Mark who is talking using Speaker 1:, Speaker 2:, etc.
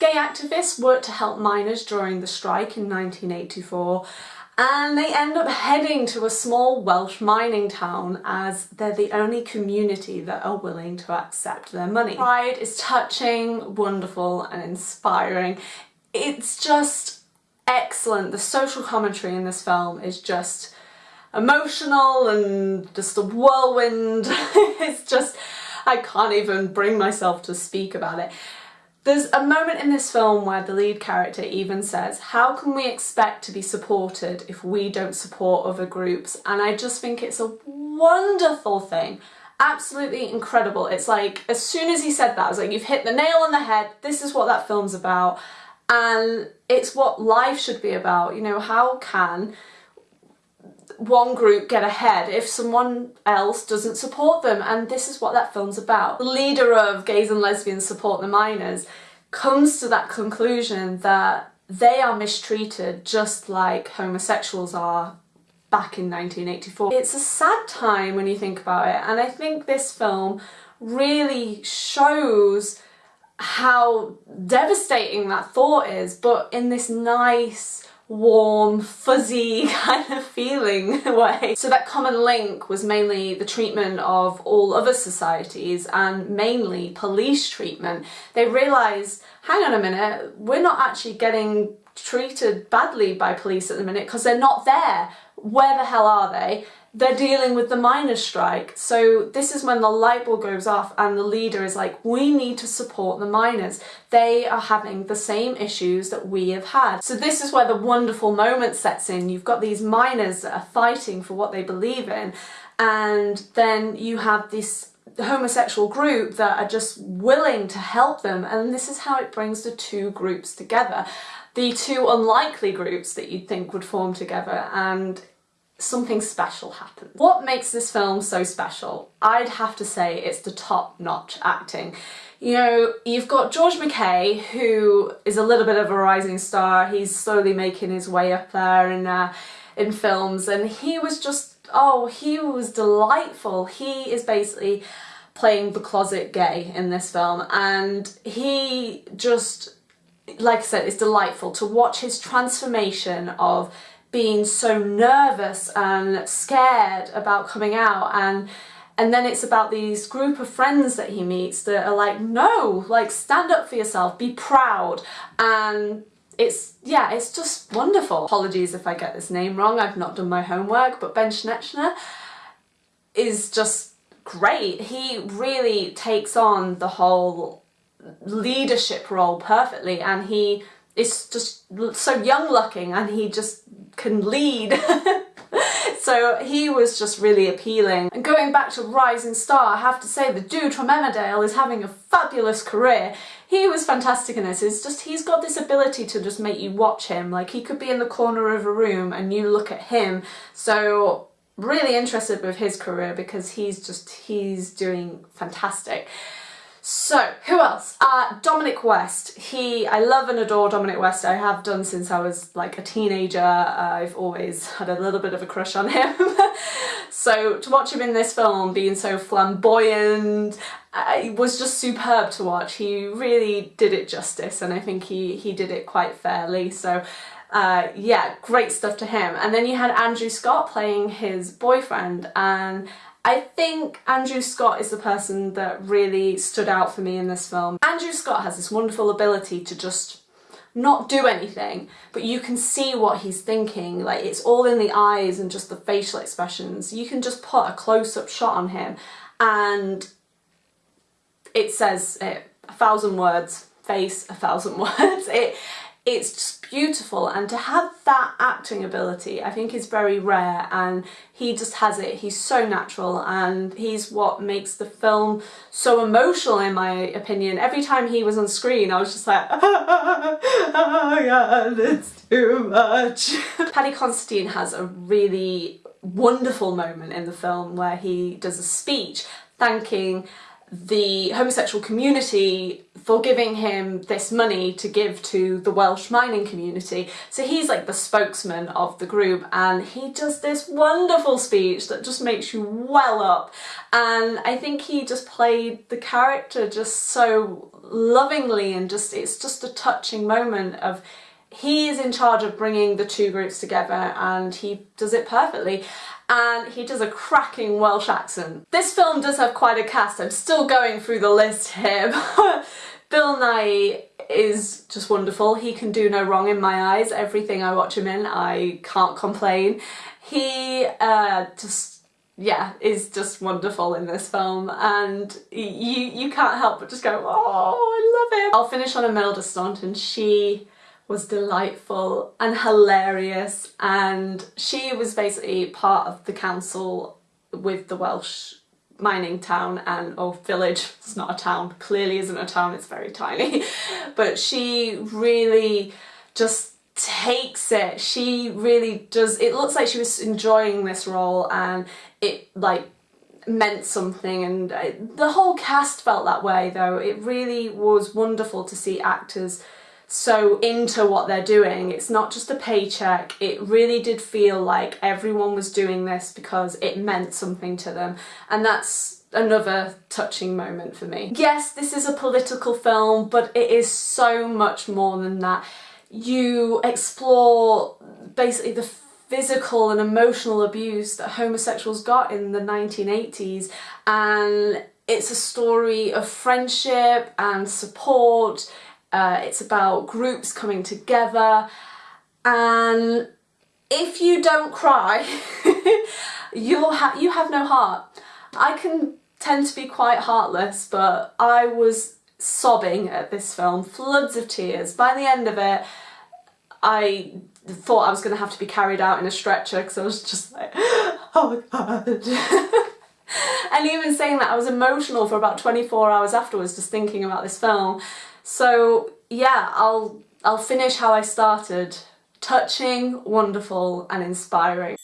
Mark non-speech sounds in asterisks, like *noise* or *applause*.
Speaker 1: Gay activists worked to help miners during the strike in 1984 and they end up heading to a small Welsh mining town as they're the only community that are willing to accept their money. Pride is touching, wonderful and inspiring. It's just excellent. The social commentary in this film is just emotional and just a whirlwind. *laughs* it's just, I can't even bring myself to speak about it. There's a moment in this film where the lead character even says, how can we expect to be supported if we don't support other groups? And I just think it's a wonderful thing. Absolutely incredible. It's like, as soon as he said that, I was like, you've hit the nail on the head. This is what that film's about. And it's what life should be about. You know, how can one group get ahead if someone else doesn't support them and this is what that film's about. The leader of Gays and Lesbians Support the Miners comes to that conclusion that they are mistreated just like homosexuals are back in 1984. It's a sad time when you think about it and I think this film really shows how devastating that thought is but in this nice warm, fuzzy *laughs* kind of feeling way. So that common link was mainly the treatment of all other societies and mainly police treatment. They realised, hang on a minute, we're not actually getting treated badly by police at the minute because they're not there. Where the hell are they? they're dealing with the miners' strike. So this is when the light bulb goes off and the leader is like, we need to support the miners. They are having the same issues that we have had. So this is where the wonderful moment sets in. You've got these miners that are fighting for what they believe in and then you have this homosexual group that are just willing to help them and this is how it brings the two groups together the two unlikely groups that you'd think would form together and something special happens. What makes this film so special? I'd have to say it's the top-notch acting. You know, you've got George MacKay, who is a little bit of a rising star. He's slowly making his way up there in, uh, in films, and he was just, oh, he was delightful. He is basically playing the closet gay in this film, and he just, like I said, it's delightful to watch his transformation of being so nervous and scared about coming out and and then it's about these group of friends that he meets that are like no like stand up for yourself be proud and it's yeah it's just wonderful. Apologies if I get this name wrong. I've not done my homework but Ben Schnetzer is just great. He really takes on the whole leadership role perfectly and he is just so young looking and he just can lead. *laughs* so he was just really appealing. And going back to Rising Star, I have to say the dude from Emmerdale is having a fabulous career. He was fantastic in this. It's just he's got this ability to just make you watch him. Like he could be in the corner of a room and you look at him. So really interested with his career because he's just he's doing fantastic. So, who else? Uh, Dominic West. He, I love and adore Dominic West. I have done since I was like a teenager. Uh, I've always had a little bit of a crush on him. *laughs* so to watch him in this film being so flamboyant uh, it was just superb to watch. He really did it justice and I think he, he did it quite fairly. So uh, yeah, great stuff to him. And then you had Andrew Scott playing his boyfriend and I think Andrew Scott is the person that really stood out for me in this film. Andrew Scott has this wonderful ability to just not do anything, but you can see what he's thinking. Like it's all in the eyes and just the facial expressions. You can just put a close-up shot on him and it says it, a thousand words, face a thousand *laughs* words. It it's just beautiful and to have that acting ability I think is very rare and he just has it. He's so natural and he's what makes the film so emotional in my opinion. Every time he was on screen I was just like *laughs* oh yeah it's too much. *laughs* Paddy Considine has a really wonderful moment in the film where he does a speech thanking the homosexual community for giving him this money to give to the Welsh mining community. So he's like the spokesman of the group and he does this wonderful speech that just makes you well up and I think he just played the character just so lovingly and just it's just a touching moment of he is in charge of bringing the two groups together and he does it perfectly and he does a cracking Welsh accent. This film does have quite a cast, I'm still going through the list here. *laughs* Bill Nighy is just wonderful, he can do no wrong in my eyes, everything I watch him in I can't complain. He uh, just yeah, is just wonderful in this film and you you can't help but just go, oh, I love it. I'll finish on Imelda Staunton. She was delightful and hilarious and she was basically part of the council with the Welsh mining town and or village. It's not a town clearly isn't a town it's very tiny. *laughs* But she really just takes it. She really does it looks like she was enjoying this role and it like meant something and uh, the whole cast felt that way though. It really was wonderful to see actors so into what they're doing. It's not just a paycheck. It really did feel like everyone was doing this because it meant something to them. And that's another touching moment for me. Yes, this is a political film, but it is so much more than that. You explore basically the physical and emotional abuse that homosexuals got in the 1980s and it's a story of friendship and support uh, it's about groups coming together and if you don't cry *laughs* you'll ha you have no heart. I can tend to be quite heartless but I was sobbing at this film, floods of tears. By the end of it I thought I was going to have to be carried out in a stretcher because I was just like, *gasps* oh my god. *laughs* and even saying that I was emotional for about 24 hours afterwards just thinking about this film so yeah, I'll, I'll finish how I started. Touching, wonderful and inspiring.